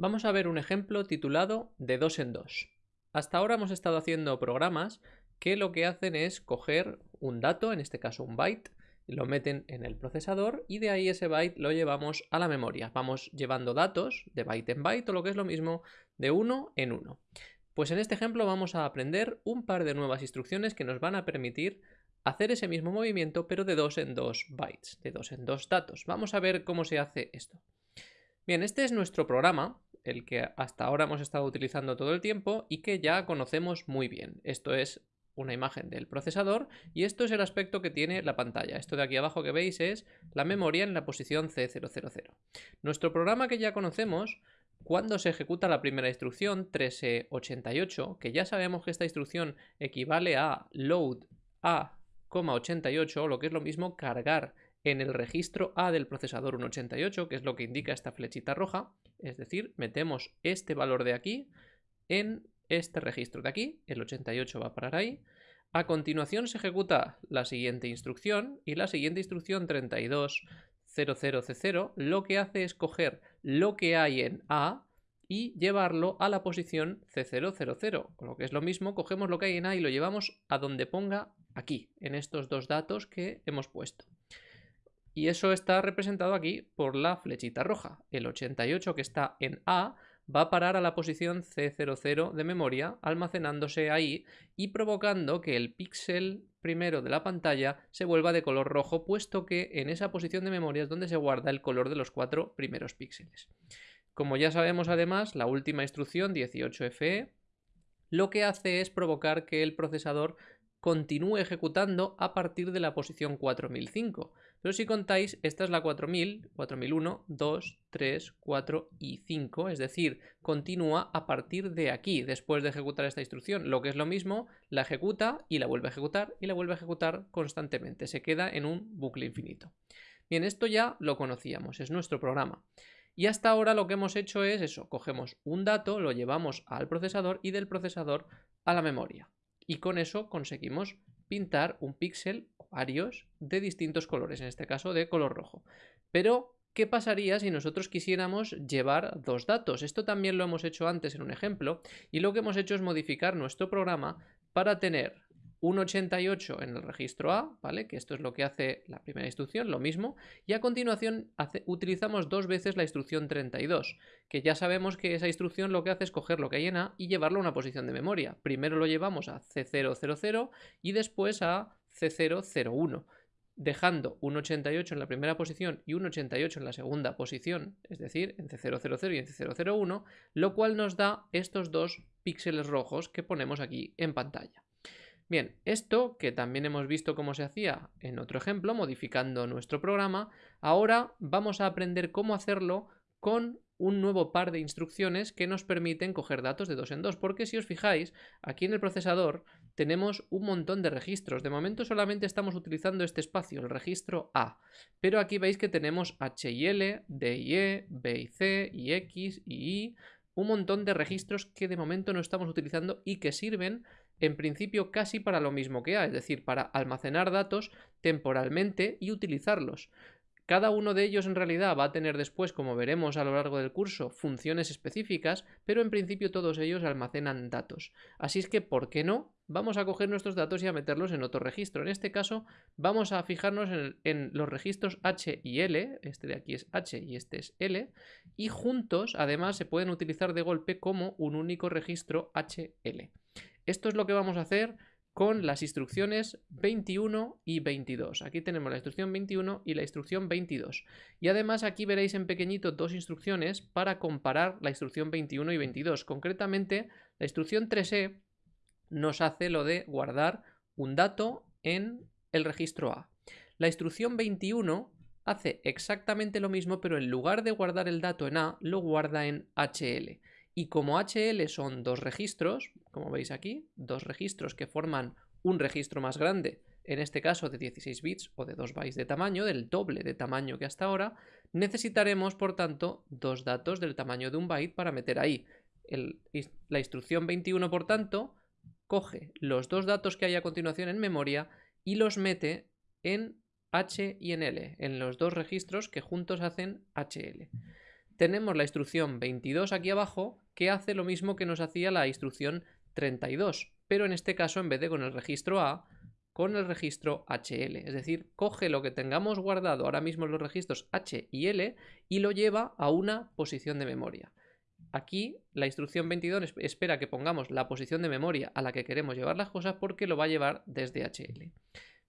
Vamos a ver un ejemplo titulado de 2 en 2. Hasta ahora hemos estado haciendo programas que lo que hacen es coger un dato, en este caso un byte, lo meten en el procesador y de ahí ese byte lo llevamos a la memoria. Vamos llevando datos de byte en byte o lo que es lo mismo de uno en uno. Pues en este ejemplo vamos a aprender un par de nuevas instrucciones que nos van a permitir hacer ese mismo movimiento pero de 2 en 2 bytes, de 2 en 2 datos. Vamos a ver cómo se hace esto. Bien, este es nuestro programa el que hasta ahora hemos estado utilizando todo el tiempo y que ya conocemos muy bien. Esto es una imagen del procesador y esto es el aspecto que tiene la pantalla. Esto de aquí abajo que veis es la memoria en la posición C000. Nuestro programa que ya conocemos, cuando se ejecuta la primera instrucción 1388, que ya sabemos que esta instrucción equivale a load A,88 o lo que es lo mismo cargar en el registro A del procesador 188, que es lo que indica esta flechita roja, es decir, metemos este valor de aquí en este registro de aquí, el 88 va a parar ahí. A continuación se ejecuta la siguiente instrucción y la siguiente instrucción 3200C0 lo que hace es coger lo que hay en A y llevarlo a la posición C000. Con lo que es lo mismo, cogemos lo que hay en A y lo llevamos a donde ponga aquí, en estos dos datos que hemos puesto. Y eso está representado aquí por la flechita roja. El 88 que está en A va a parar a la posición C00 de memoria, almacenándose ahí y provocando que el píxel primero de la pantalla se vuelva de color rojo, puesto que en esa posición de memoria es donde se guarda el color de los cuatro primeros píxeles. Como ya sabemos además, la última instrucción 18FE lo que hace es provocar que el procesador continúe ejecutando a partir de la posición 4005. Pero si contáis, esta es la 4000, 4001, 2, 3, 4 y 5, es decir, continúa a partir de aquí, después de ejecutar esta instrucción. Lo que es lo mismo, la ejecuta y la vuelve a ejecutar y la vuelve a ejecutar constantemente. Se queda en un bucle infinito. Bien, esto ya lo conocíamos, es nuestro programa. Y hasta ahora lo que hemos hecho es eso, cogemos un dato, lo llevamos al procesador y del procesador a la memoria y con eso conseguimos pintar un píxel o varios de distintos colores, en este caso de color rojo. Pero, ¿qué pasaría si nosotros quisiéramos llevar dos datos? Esto también lo hemos hecho antes en un ejemplo y lo que hemos hecho es modificar nuestro programa para tener un 88 en el registro A, ¿vale? Que esto es lo que hace la primera instrucción, lo mismo. Y a continuación utilizamos dos veces la instrucción 32, que ya sabemos que esa instrucción lo que hace es coger lo que hay en A y llevarlo a una posición de memoria. Primero lo llevamos a C000 y después a C001 dejando un 88 en la primera posición y un 88 en la segunda posición, es decir, en C000 y en C001, lo cual nos da estos dos píxeles rojos que ponemos aquí en pantalla. Bien, esto que también hemos visto cómo se hacía en otro ejemplo, modificando nuestro programa, ahora vamos a aprender cómo hacerlo con un nuevo par de instrucciones que nos permiten coger datos de dos en dos, porque si os fijáis, aquí en el procesador tenemos un montón de registros. De momento solamente estamos utilizando este espacio, el registro A, pero aquí veis que tenemos H y L, D y E, B y C, y X y Y, un montón de registros que de momento no estamos utilizando y que sirven en principio casi para lo mismo que A, es decir, para almacenar datos temporalmente y utilizarlos. Cada uno de ellos en realidad va a tener después, como veremos a lo largo del curso, funciones específicas, pero en principio todos ellos almacenan datos. Así es que, ¿por qué no? Vamos a coger nuestros datos y a meterlos en otro registro. En este caso, vamos a fijarnos en, los registros H y L, este de aquí es H y este es L, y juntos, además, se pueden utilizar de golpe como un único registro HL. Esto es lo que vamos a hacer con las instrucciones 21 y 22. Aquí tenemos la instrucción 21 y la instrucción 22. Y además aquí veréis en pequeñito dos instrucciones para comparar la instrucción 21 y 22. Concretamente, la instrucción 3E nos hace lo de guardar un dato en el registro A. La instrucción 21 hace exactamente lo mismo, pero en lugar de guardar el dato en A, lo guarda en HL. Y como HL son dos registros, como veis aquí, dos registros que forman un registro más grande, en este caso de 16 bits o de 2 bytes de tamaño, del doble de tamaño que hasta ahora, necesitaremos por tanto dos datos del tamaño de un byte para meter ahí. la instrucción 21 por tanto coge los dos datos que hay a continuación en memoria y los mete en H y en L, en los dos registros que juntos hacen HL. Tenemos la instrucción 22 aquí abajo que hace lo mismo que nos hacía la instrucción 32, pero en este caso en vez de con el registro A, con el registro HL. Es decir, coge lo que tengamos guardado ahora mismo en los registros H y L y lo lleva a una posición de memoria. Aquí la instrucción 22 espera que pongamos la posición de memoria a la que queremos llevar las cosas porque lo va a llevar desde HL.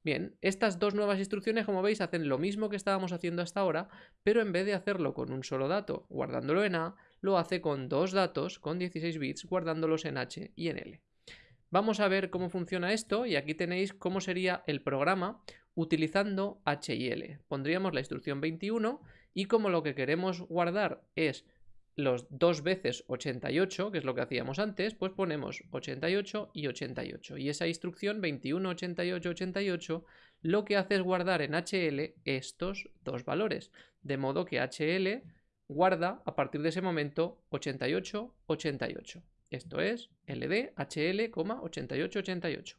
Bien, estas dos nuevas instrucciones, como veis, hacen lo mismo que estábamos haciendo hasta ahora, pero en vez de hacerlo con un solo dato guardándolo en A, lo hace con dos datos, con 16 bits, guardándolos en H y en L. Vamos a ver cómo funciona esto y aquí tenéis cómo sería el programa utilizando H y L. Pondríamos la instrucción 21 y como lo que queremos guardar es los dos veces 88, que es lo que hacíamos antes, pues ponemos 88 y 88. Y esa instrucción 21, 88, 88 lo que hace es guardar en HL estos dos valores. De modo que HL guarda a partir de ese momento 88, 88. Esto es LD, HL, 88, 88.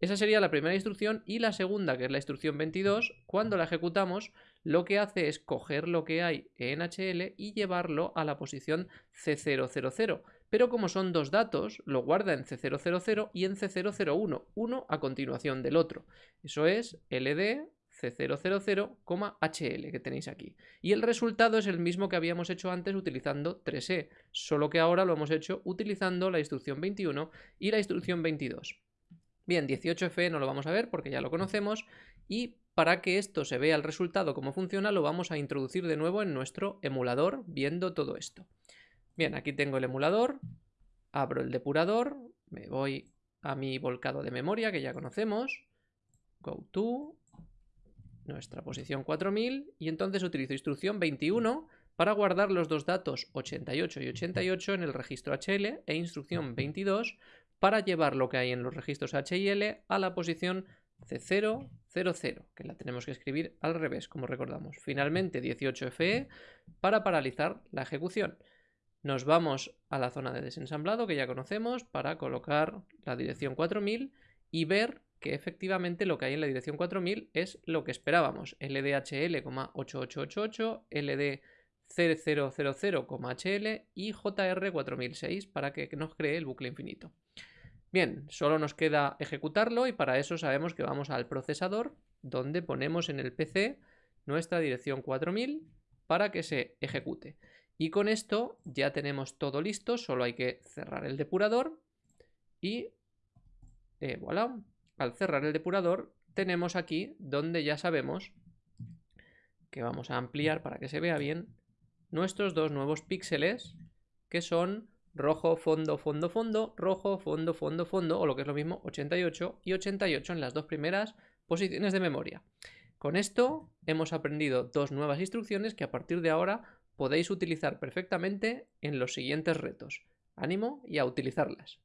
Esa sería la primera instrucción y la segunda, que es la instrucción 22, cuando la ejecutamos, lo que hace es coger lo que hay en HL y llevarlo a la posición C000. Pero como son dos datos, lo guarda en C000 y en C001, uno a continuación del otro. Eso es LD C000,HL que tenéis aquí. Y el resultado es el mismo que habíamos hecho antes utilizando 3E, solo que ahora lo hemos hecho utilizando la instrucción 21 y la instrucción 22. Bien, 18F no lo vamos a ver porque ya lo conocemos y para que esto se vea el resultado, cómo funciona, lo vamos a introducir de nuevo en nuestro emulador viendo todo esto. Bien, aquí tengo el emulador, abro el depurador, me voy a mi volcado de memoria que ya conocemos, go to, nuestra posición 4000 y entonces utilizo instrucción 21 para guardar los dos datos 88 y 88 en el registro HL e instrucción 22 para llevar lo que hay en los registros H y L a la posición C0, 0, que la tenemos que escribir al revés, como recordamos. Finalmente 18FE para paralizar la ejecución. Nos vamos a la zona de desensamblado que ya conocemos para colocar la dirección 4000 y ver que efectivamente lo que hay en la dirección 4000 es lo que esperábamos. LDHL,8888, LD 0000,HL y JR4006 para que nos cree el bucle infinito. Bien, solo nos queda ejecutarlo y para eso sabemos que vamos al procesador donde ponemos en el PC nuestra dirección 4000 para que se ejecute. Y con esto ya tenemos todo listo, solo hay que cerrar el depurador y eh, voilà, al cerrar el depurador tenemos aquí donde ya sabemos que vamos a ampliar para que se vea bien nuestros dos nuevos píxeles que son rojo, fondo, fondo, fondo, rojo, fondo, fondo, fondo, o lo que es lo mismo, 88 y 88 en las dos primeras posiciones de memoria. Con esto hemos aprendido dos nuevas instrucciones que a partir de ahora podéis utilizar perfectamente en los siguientes retos. Ánimo y a utilizarlas.